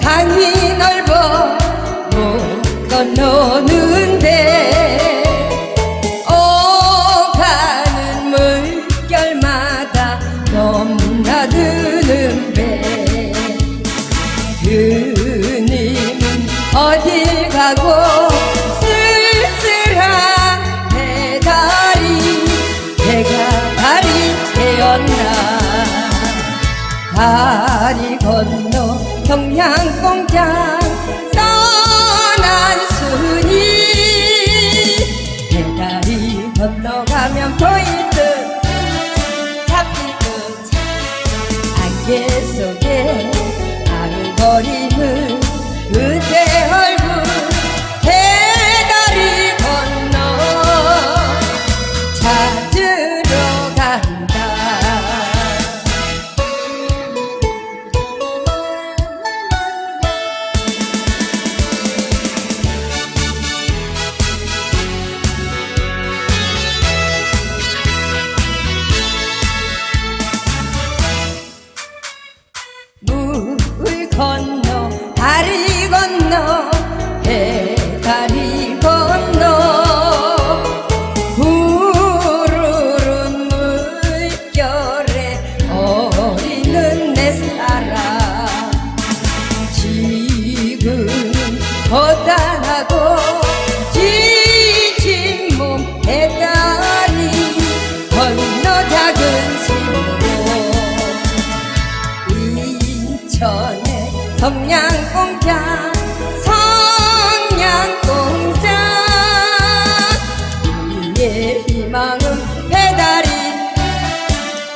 강이 넓어 못 건너는데? 오가는 물결마다 넘나드는 배 그님은 어딜 가고 쓸쓸한 배다리 배가 발이 되었나? 다리 건너 평양공장 떠난 순이 배다리 건너가면 보일 듯 잡힐 듯. 안개 속에 아른거리는 그대 물 성냥공장 성냥공장. 우리의 희망은 배달이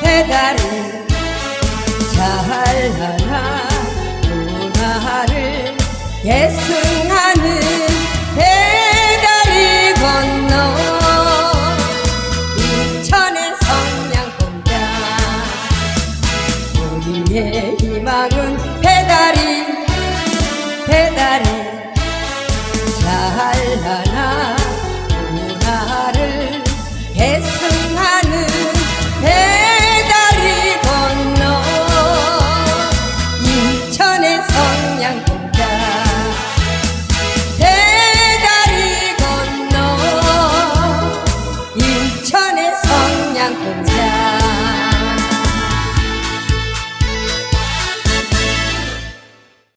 배달이. 잘하나 누나를 예수